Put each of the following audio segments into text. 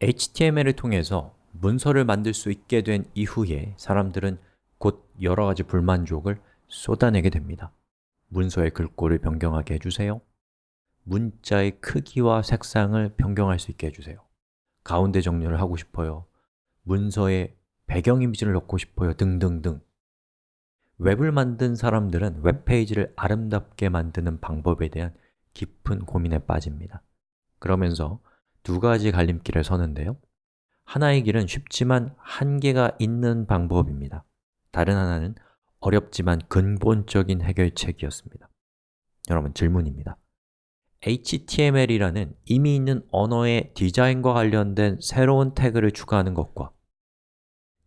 HTML을 통해서 문서를 만들 수 있게 된 이후에 사람들은 곧 여러 가지 불만족을 쏟아내게 됩니다. 문서의 글꼴을 변경하게 해주세요. 문자의 크기와 색상을 변경할 수 있게 해주세요. 가운데 정렬을 하고 싶어요. 문서에 배경 이미지를 넣고 싶어요. 등등등. 웹을 만든 사람들은 웹페이지를 아름답게 만드는 방법에 대한 깊은 고민에 빠집니다. 그러면서 두 가지 갈림길을 서는데요. 하나의 길은 쉽지만 한계가 있는 방법입니다. 다른 하나는 어렵지만 근본적인 해결책이었습니다. 여러분 질문입니다. HTML이라는 이미 있는 언어의 디자인과 관련된 새로운 태그를 추가하는 것과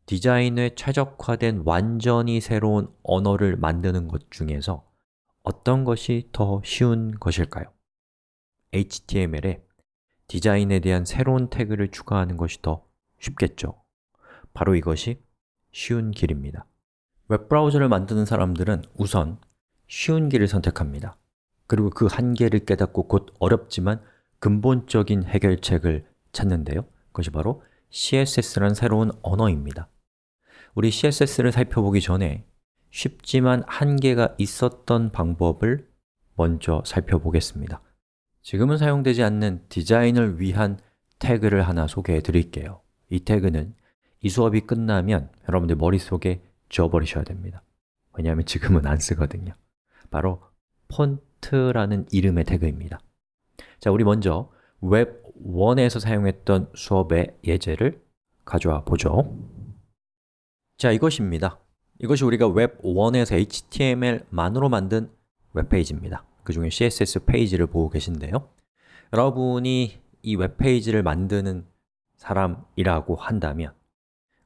디자인에 최적화된 완전히 새로운 언어를 만드는 것 중에서 어떤 것이 더 쉬운 것일까요? HTML에 디자인에 대한 새로운 태그를 추가하는 것이 더 쉽겠죠. 바로 이것이 쉬운 길입니다. 웹브라우저를 만드는 사람들은 우선 쉬운 길을 선택합니다. 그리고 그 한계를 깨닫고 곧 어렵지만 근본적인 해결책을 찾는데요. 그것이 바로 CSS라는 새로운 언어입니다. 우리 CSS를 살펴보기 전에 쉽지만 한계가 있었던 방법을 먼저 살펴보겠습니다 지금은 사용되지 않는 디자인을 위한 태그를 하나 소개해 드릴게요. 이 태그는 이 수업이 끝나면 여러분들 머릿속에 지워버리셔야 됩니다. 왜냐하면 지금은 안 쓰거든요. 바로 font font라는 이름의 태그입니다. 자, 우리 먼저 웹1에서 사용했던 수업의 예제를 가져와 보죠. 자, 이것입니다. 이것이 우리가 웹1에서 HTML만으로 만든 웹페이지입니다 그 중에 CSS 페이지를 보고 계신데요. 여러분이 이 웹페이지를 만드는 사람이라고 한다면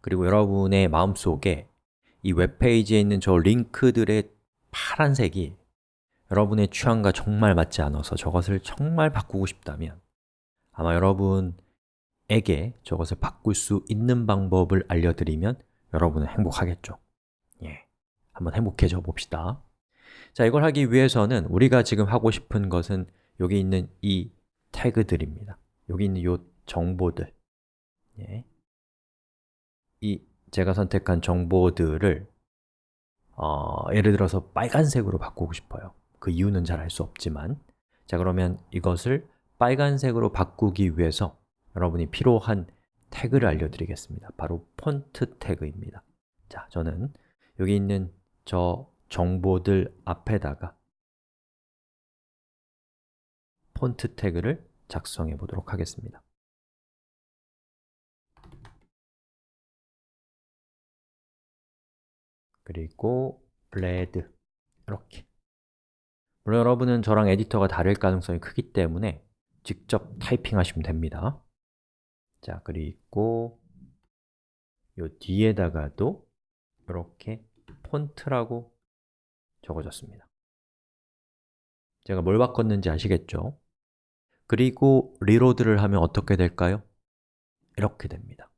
그리고 여러분의 마음속에 이 웹페이지에 있는 저 링크들의 파란색이 여러분의 취향과 정말 맞지 않아서 저것을 정말 바꾸고 싶다면 아마 여러분에게 저것을 바꿀 수 있는 방법을 알려드리면 여러분은 행복하겠죠. 예, 한번 행복해져 봅시다 자, 이걸 하기 위해서는 우리가 지금 하고 싶은 것은 여기 있는 이 태그들입니다. 여기 있는 이 정보들. 예. 이 제가 선택한 정보들을 어, 예를 들어서 빨간색으로 바꾸고 싶어요. 그 이유는 잘 알 수 없지만. 자 그러면 이것을 빨간색으로 바꾸기 위해서 여러분이 필요한 태그를 알려드리겠습니다. 바로 폰트 태그입니다. 자, 저는 여기 있는 저 정보들 앞에다가 폰트 태그를 작성해 보도록 하겠습니다. 그리고 red. 이렇게. 물론 여러분은 저랑 에디터가 다를 가능성이 크기 때문에 직접 타이핑하시면 됩니다. 자, 그리고 요 뒤에다가도 이렇게 font라고 적어줬습니다 제가 뭘 바꿨는지 아시겠죠? 그리고 reload를 하면 어떻게 될까요? 이렇게 됩니다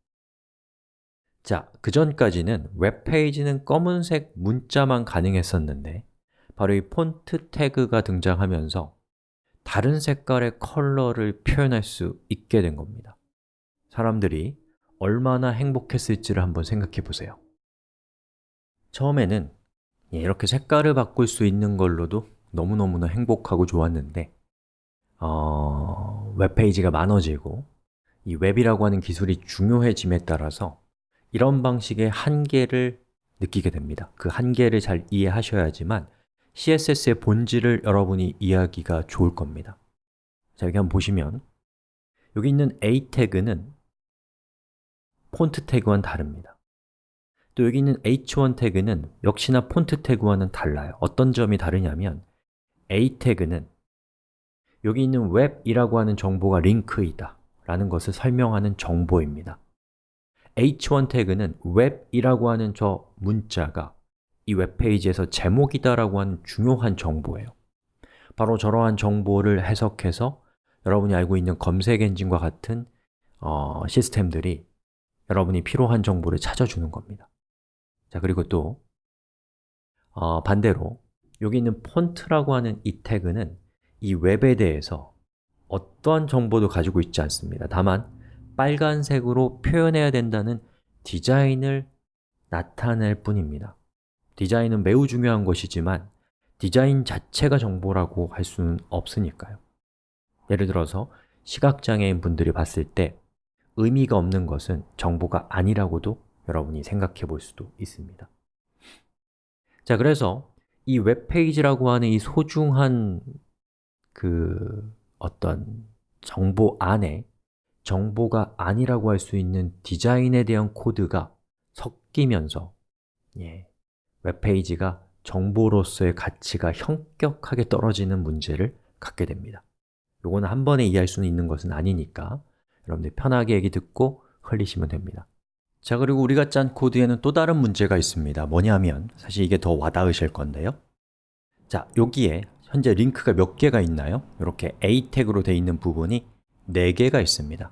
자, 그 전까지는 웹페이지는 검은색 문자만 가능했었는데 바로 이 폰트 태그가 등장하면서 다른 색깔의 컬러를 표현할 수 있게 된 겁니다 사람들이 얼마나 행복했을지를 한번 생각해 보세요 처음에는 예, 이렇게 색깔을 바꿀 수 있는 걸로도 너무너무나 행복하고 좋았는데 어, 웹페이지가 많아지고 이 웹이라고 하는 기술이 중요해짐에 따라서 이런 방식의 한계를 느끼게 됩니다. 그 한계를 잘 이해하셔야지만 CSS의 본질을 여러분이 이해하기가 좋을 겁니다. 자, 여기 한번 보시면 여기 있는 A 태그는 폰트 태그와는 다릅니다 또 여기 있는 h1 태그는 역시나 폰트 태그와는 달라요. 어떤 점이 다르냐면 A 태그는 여기 있는 웹이라고 하는 정보가 링크이다 라는 것을 설명하는 정보입니다. H1 태그는 웹이라고 하는 저 문자가 이 웹페이지에서 제목이다라고 하는 중요한 정보예요. 바로 저러한 정보를 해석해서 여러분이 알고 있는 검색 엔진과 같은 어, 시스템들이 여러분이 필요한 정보를 찾아주는 겁니다 자 그리고 또 어, 반대로 여기 있는 폰트라고 하는 이 태그는 이 웹에 대해서 어떠한 정보도 가지고 있지 않습니다. 다만 빨간색으로 표현해야 된다는 디자인을 나타낼 뿐입니다. 디자인은 매우 중요한 것이지만 디자인 자체가 정보라고 할 수는 없으니까요. 예를 들어서 시각장애인 분들이 봤을 때 의미가 없는 것은 정보가 아니라고도 여러분이 생각해 볼 수도 있습니다. 자, 그래서 이 웹페이지라고 하는 이 소중한 그 어떤 정보 안에 정보가 아니라고 할 수 있는 디자인에 대한 코드가 섞이면서 예, 웹페이지가 정보로서의 가치가 현격하게 떨어지는 문제를 갖게 됩니다. 요거는 한 번에 이해할 수는 있는 것은 아니니까 여러분들 편하게 얘기 듣고 흘리시면 됩니다 자, 그리고 우리가 짠 코드에는 또 다른 문제가 있습니다. 뭐냐면, 사실 이게 더 와닿으실 건데요. 자, 여기에 현재 링크가 몇 개가 있나요? 이렇게 A 태그로 되어 있는 부분이 4개가 있습니다.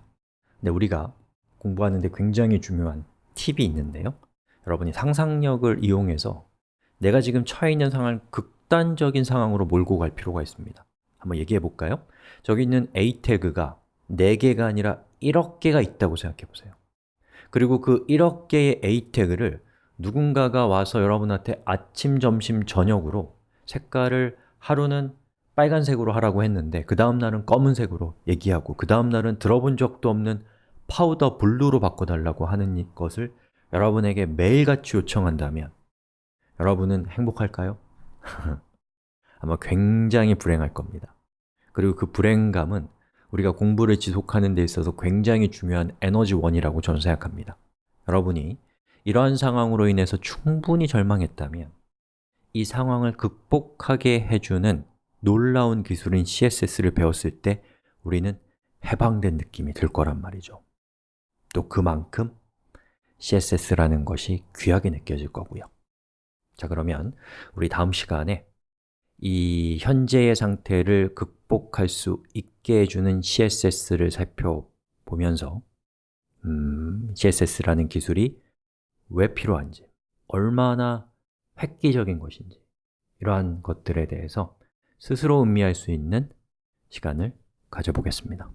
근데 우리가 공부하는데 굉장히 중요한 팁이 있는데요. 여러분이 상상력을 이용해서 내가 지금 처해 있는 상황을 극단적인 상황으로 몰고 갈 필요가 있습니다. 한번 얘기해 볼까요? 저기 있는 A 태그가 4개가 아니라 1억 개가 있다고 생각해 보세요 그리고 그 1억 개의 A 태그를 누군가가 와서 여러분한테 아침, 점심, 저녁으로 색깔을 하루는 빨간색으로 하라고 했는데 그 다음 날은 검은색으로 얘기하고 그 다음 날은 들어본 적도 없는 powder blue로 바꿔달라고 하는 것을 여러분에게 매일같이 요청한다면 여러분은 행복할까요? 아마 굉장히 불행할 겁니다 그리고 그 불행감은 우리가 공부를 지속하는 데 있어서 굉장히 중요한 에너지원이라고 저는 생각합니다. 여러분이 이러한 상황으로 인해서 충분히 절망했다면 이 상황을 극복하게 해주는 놀라운 기술인 CSS를 배웠을 때 우리는 해방된 느낌이 들 거란 말이죠. 또 그만큼 CSS라는 것이 귀하게 느껴질 거고요. 자 그러면 우리 다음 시간에 이 현재의 상태를 극복할 수 있게 해주는 CSS를 살펴보면서 음, CSS라는 기술이 왜 필요한지, 얼마나 획기적인 것인지 이러한 것들에 대해서 스스로 음미할 수 있는 시간을 가져보겠습니다